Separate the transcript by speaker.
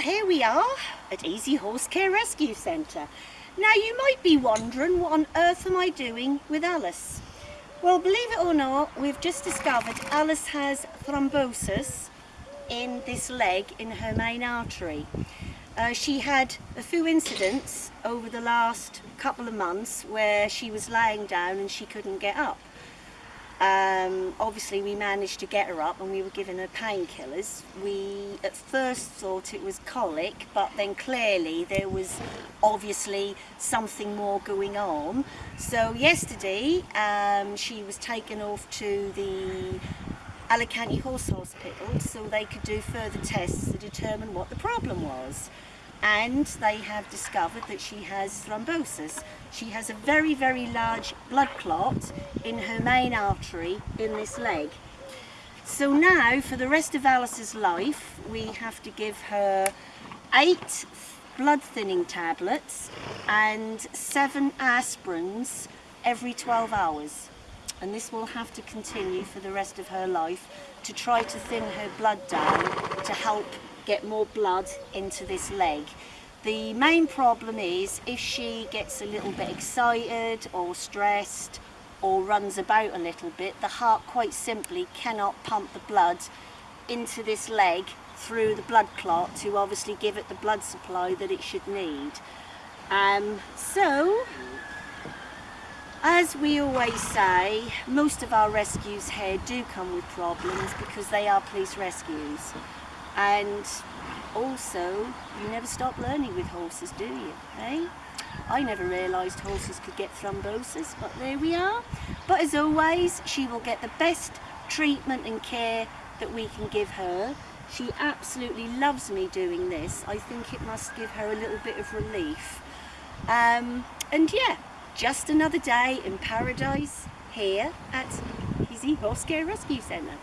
Speaker 1: here we are at Easy Horse Care Rescue Centre. Now you might be wondering what on earth am I doing with Alice? Well believe it or not we've just discovered Alice has thrombosis in this leg in her main artery. Uh, she had a few incidents over the last couple of months where she was laying down and she couldn't get up. Um, obviously we managed to get her up and we were giving her painkillers. We at first thought it was colic but then clearly there was obviously something more going on. So yesterday um, she was taken off to the Alicante Horse Hospital so they could do further tests to determine what the problem was and they have discovered that she has thrombosis. She has a very, very large blood clot in her main artery in this leg. So now, for the rest of Alice's life, we have to give her eight blood thinning tablets and seven aspirins every 12 hours. And this will have to continue for the rest of her life to try to thin her blood down to help get more blood into this leg. The main problem is if she gets a little bit excited or stressed or runs about a little bit, the heart quite simply cannot pump the blood into this leg through the blood clot to obviously give it the blood supply that it should need. Um, so, as we always say, most of our rescues here do come with problems because they are police rescues and also you never stop learning with horses do you eh? I never realised horses could get thrombosis but there we are. But as always she will get the best treatment and care that we can give her. She absolutely loves me doing this. I think it must give her a little bit of relief. Um, and yeah just another day in paradise here at Easy Horse Care Rescue Centre